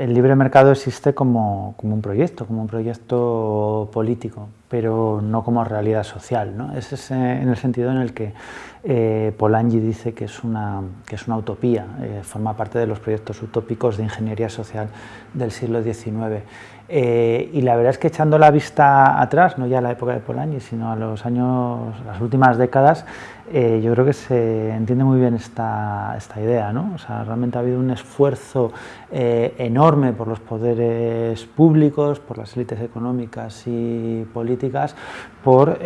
El libre mercado existe como, un proyecto, como un proyecto político, pero no como realidad social. ¿no? Es en el sentido en el que eh, Polanyi dice que es una, que es una utopía, eh, forma parte de los proyectos utópicos de ingeniería social del siglo XIX. Eh, y la verdad es que echando la vista atrás, no ya a la época de Polanyi, sino a los años, las últimas décadas, eh, yo creo que se entiende muy bien esta, idea. ¿no? O sea, realmente ha habido un esfuerzo eh, enorme por los poderes públicos, por las élites económicas y políticas, por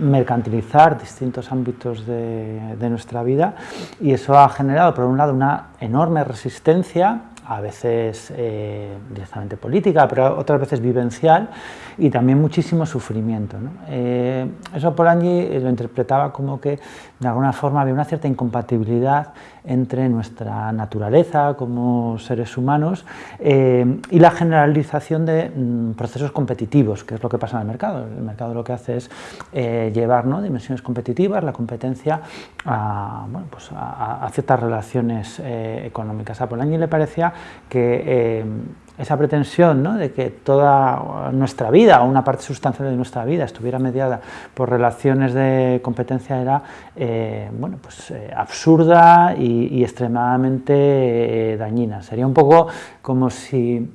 mercantilizar distintos ámbitos de, de nuestra vida y eso ha generado, por un lado, una enorme resistencia a veces eh, directamente política, pero otras veces vivencial, y también muchísimo sufrimiento. ¿no? Eh, eso Polanyi lo interpretaba como que de alguna forma había una cierta incompatibilidad entre nuestra naturaleza como seres humanos eh, y la generalización de mm, procesos competitivos, que es lo que pasa en el mercado. El mercado lo que hace es eh, llevar dimensiones competitivas, la competencia a, pues ciertas relaciones eh, económicas. A Polanyi le parecía que esa pretensión ¿no? de que toda nuestra vida, o una parte sustancial de nuestra vida, estuviera mediada por relaciones de competencia era eh, bueno, pues, eh, absurda y, extremadamente eh, dañina. Sería un poco como si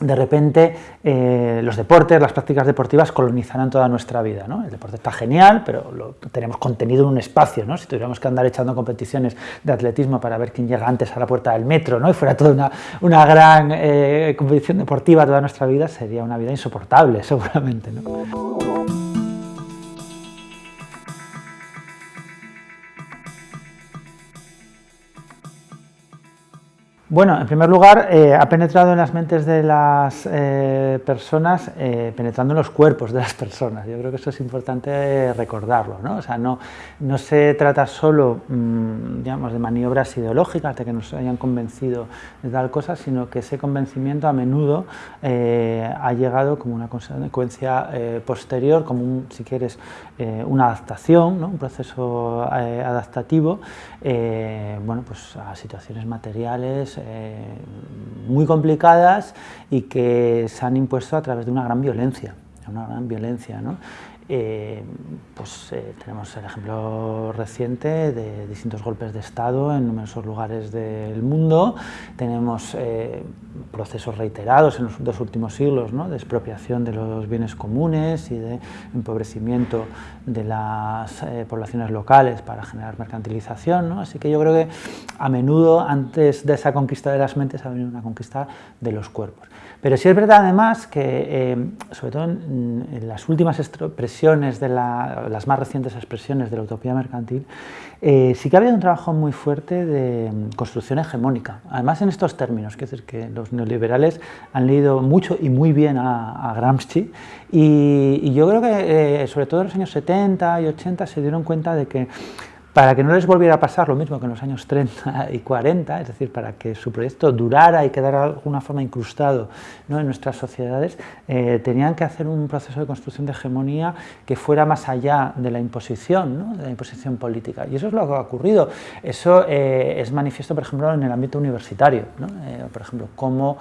de repente eh, los deportes, las prácticas deportivas colonizarán toda nuestra vida. ¿no? El deporte está genial, pero lo, tenemos contenido en un espacio. ¿no? Si tuviéramos que andar echando competiciones de atletismo para ver quién llega antes a la puerta del metro ¿no? y fuera toda una, una gran eh, competición deportiva toda nuestra vida, sería una vida insoportable seguramente. Bueno, en primer lugar, eh, ha penetrado en las mentes de las eh, personas, eh, penetrando en los cuerpos de las personas. Yo creo que eso es importante recordarlo. ¿no? O sea, no, no se trata solo mm, digamos, de maniobras ideológicas, de que nos hayan convencido de tal cosa, sino que ese convencimiento a menudo ha llegado como una consecuencia posterior, como, un, si quieres, una adaptación, un proceso adaptativo bueno, pues a situaciones materiales eh, muy complicadas y que se han impuesto a través de una gran violencia, una gran violencia, ¿no? Eh, pues eh, tenemos el ejemplo reciente de distintos golpes de Estado en numerosos lugares del mundo, tenemos eh, procesos reiterados en los dos últimos siglos de expropiación de los bienes comunes y de empobrecimiento de las poblaciones locales para generar mercantilización, así que yo creo que a menudo antes de esa conquista de las mentes ha venido una conquista de los cuerpos. Pero sí es verdad además que, sobre todo en, las últimas expresiones de las más recientes expresiones de la utopía mercantil, eh, sí que ha habido un trabajo muy fuerte de mm, construcción hegemónica. Además en estos términos, que es decir, que los neoliberales han leído mucho y muy bien a, Gramsci y, yo creo que eh, sobre todo en los años 70 y 80 se dieron cuenta de que para que no les volviera a pasar lo mismo que en los años 30 y 40, es decir, para que su proyecto durara y quedara de alguna forma incrustado en nuestras sociedades, eh, tenían que hacer un proceso de construcción de hegemonía que fuera más allá de la imposición, de la imposición política. Y eso es lo que ha ocurrido. Eso eh, es manifiesto, por ejemplo, en el ámbito universitario. Eh, por ejemplo, cómo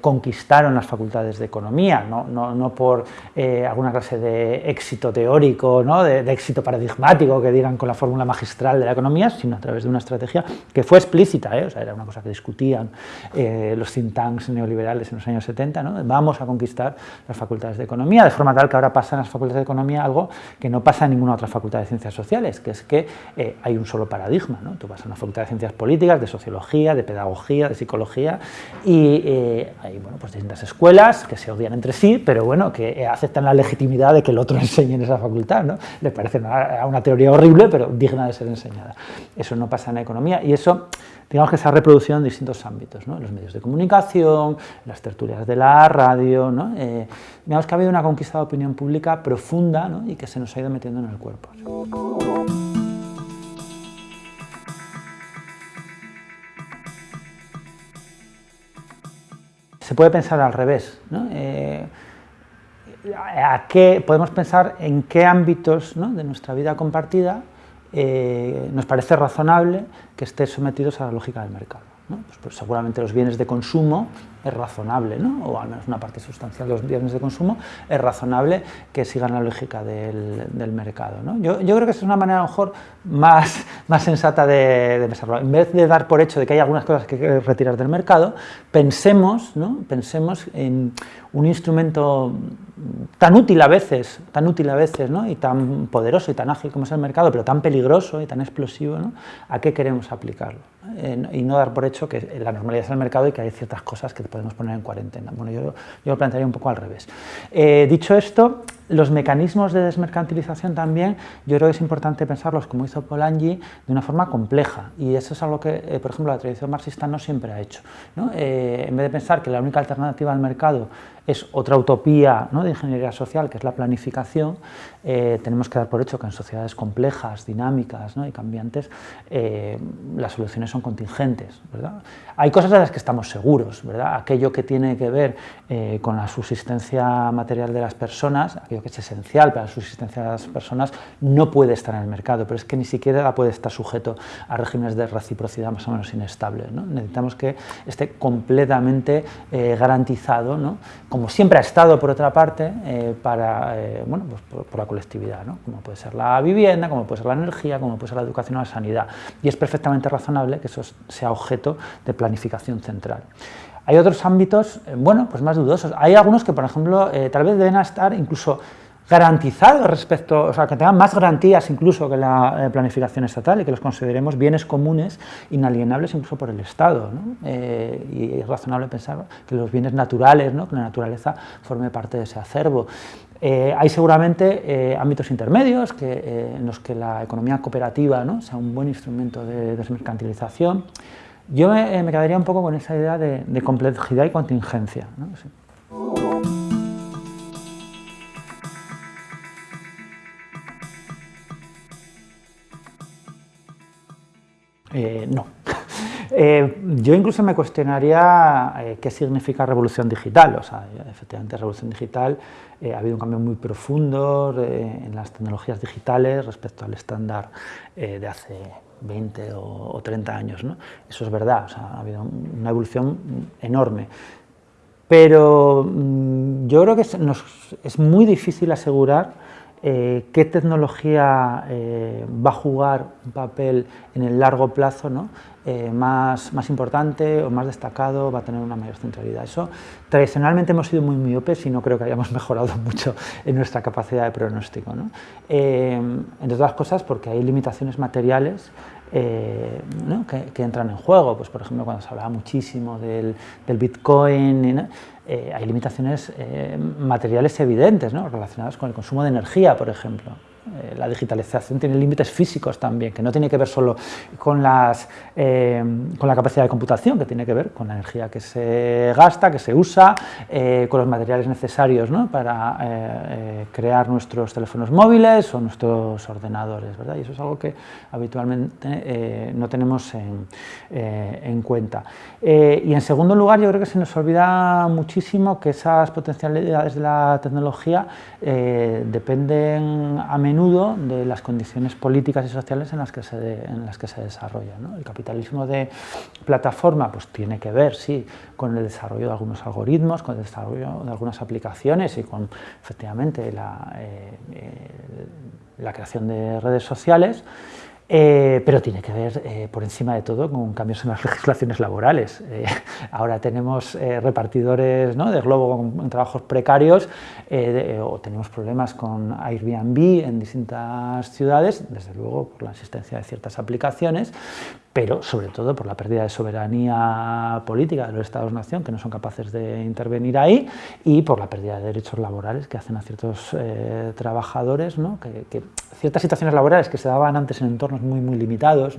conquistaron las facultades de economía, no, por alguna clase de éxito teórico, de, éxito paradigmático que digan con la fórmula magistral de la economía, sino a través de una estrategia que fue explícita, ¿eh? o sea, era una cosa que discutían eh, los think tanks neoliberales en los años 70, ¿no? vamos a conquistar las facultades de economía, de forma tal que ahora pasa en las facultades de economía algo que no pasa en ninguna otra facultad de ciencias sociales, que es que eh, hay un solo paradigma, ¿no? tú vas a una facultad de ciencias políticas, de sociología, de pedagogía, de psicología, y hay bueno, pues distintas escuelas que se odian entre sí, pero bueno, que aceptan la legitimidad de que el otro enseñe en esa facultad, ¿no? les parece una, una teoría horrible, pero de ser enseñada. Eso no pasa en la economía y eso, digamos que se ha reproducido en distintos ámbitos, ¿no? los medios de comunicación, las tertulias de la radio, ¿no? Eh, digamos que ha habido una conquista de opinión pública profunda y que se nos ha ido metiendo en el cuerpo. Se puede pensar al revés, eh, a qué, podemos pensar en qué ámbitos de nuestra vida compartida eh, nos parece razonable que esté sometidos a la lógica del mercado. Pues, pues, seguramente los bienes de consumo es razonable, ¿no? o al menos una parte sustancial de los bienes de consumo, es razonable que sigan la lógica del, mercado. Yo, creo que es una manera a lo mejor más, más sensata de, de. En vez de dar por hecho de que hay algunas cosas que hay que retirar del mercado, pensemos, pensemos en un instrumento tan útil a veces, tan útil a veces, ¿no? y tan poderoso y tan ágil como es el mercado, pero tan peligroso y tan explosivo, ¿no? ¿a qué queremos aplicarlo? y no dar por hecho que la normalidad es el mercado y que hay ciertas cosas que podemos poner en cuarentena. Bueno, yo, yo lo plantearía un poco al revés. Eh, dicho esto, los mecanismos de desmercantilización también, yo creo que es importante pensarlos, como hizo Polanyi, de una forma compleja, y eso es algo que, eh, por ejemplo, la tradición marxista no siempre ha hecho. Eh, en vez de pensar que la única alternativa al mercado es otra utopía de ingeniería social, que es la planificación, eh, tenemos que dar por hecho que en sociedades complejas, dinámicas y cambiantes, las soluciones son contingentes. Hay cosas de las que estamos seguros, ¿verdad? aquello que tiene que ver con la subsistencia material de las personas, que es esencial para la subsistencia de las personas, no puede estar en el mercado, pero es que ni siquiera puede estar sujeto a regímenes de reciprocidad más o menos inestables. Necesitamos que esté completamente eh, garantizado, ¿no? como siempre ha estado por otra parte, eh, para, eh, bueno, pues por, la colectividad, ¿no? como puede ser la vivienda, como puede ser la energía, como puede ser la educación o la sanidad. Y es perfectamente razonable que eso sea objeto de planificación central. Hay otros ámbitos, eh, bueno, pues más dudosos. Hay algunos que, por ejemplo, eh, tal vez deben estar incluso garantizados respecto, o sea, que tengan más garantías incluso que la eh, planificación estatal y que los consideremos bienes comunes inalienables incluso por el Estado. y es razonable pensar que los bienes naturales, ¿no? que la naturaleza forme parte de ese acervo. hay seguramente ámbitos intermedios que, en los que la economía cooperativa ¿no? sea un buen instrumento de desmercantilización. Yo me, quedaría un poco con esa idea de, complejidad y contingencia. ¿no? Eh. Eh, yo incluso me cuestionaría eh, qué significa revolución digital. O sea, efectivamente, revolución digital ha habido un cambio muy profundo en las tecnologías digitales respecto al estándar de hace 20 o, 30 años. ¿no? Eso es verdad, ha habido una evolución enorme. Pero mm, yo creo que es, muy difícil asegurar eh, qué tecnología eh, va a jugar un papel en el largo plazo ¿no? Eh, más, más, importante o más destacado, va a tener una mayor centralidad. Eso tradicionalmente hemos sido muy miopes y no creo que hayamos mejorado mucho en nuestra capacidad de pronóstico. ¿no? entre otras cosas porque hay limitaciones materiales eh, que, entran en juego. Pues, por ejemplo, cuando se hablaba muchísimo del, Bitcoin, eh, hay limitaciones eh, materiales evidentes relacionadas con el consumo de energía, por ejemplo. Eh, la digitalización tiene límites físicos también, que no tiene que ver solo con, las, eh, con la capacidad de computación, que tiene que ver con la energía que se gasta, que se usa, eh, con los materiales necesarios para crear nuestros teléfonos móviles o nuestros ordenadores, ¿verdad? y eso es algo que habitualmente no tenemos en, en cuenta. y en segundo lugar, yo creo que se nos olvida muchísimo que esas potencialidades de la tecnología dependen a menudo de las condiciones políticas y sociales en las que se, en las que se desarrolla. El capitalismo de plataforma pues, tiene que ver, sí, con el desarrollo de algunos algoritmos, con el desarrollo de algunas aplicaciones y con, efectivamente, la, eh, eh, la creación de redes sociales, eh, pero tiene que ver, eh, por encima de todo, con cambios en las legislaciones laborales. Eh, ahora tenemos repartidores de globo con, trabajos precarios o tenemos problemas con Airbnb en distintas ciudades, desde luego por la existencia de ciertas aplicaciones, pero sobre todo por la pérdida de soberanía política de los Estados-nación, que no son capaces de intervenir ahí, y por la pérdida de derechos laborales que hacen a ciertos trabajadores, ¿no? que, ciertas situaciones laborales que se daban antes en entornos muy, muy limitados,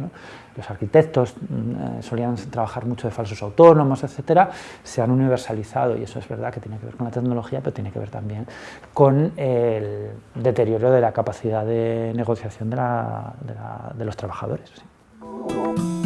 los arquitectos mm, eh, solían trabajar mucho de falsos autónomos, etcétera, se han universalizado y eso es verdad que tiene que ver con la tecnología, pero tiene que ver también con el deterioro de la capacidad de negociación de, los trabajadores. Oh.